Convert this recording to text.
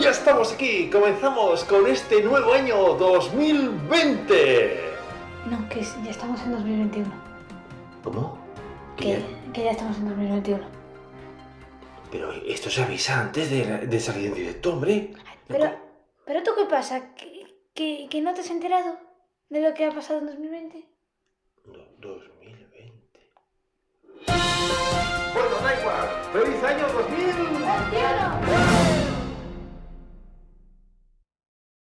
ya estamos aquí. Comenzamos con este nuevo año 2020. No, que ya estamos en 2021. ¿Cómo? Que, que ya estamos en 2021. Pero esto se avisa antes de, de salir en directo, hombre. Pero, pero ¿tú qué pasa? ¿Que, que, que no te has enterado de lo que ha pasado en 2020? Do- 2020.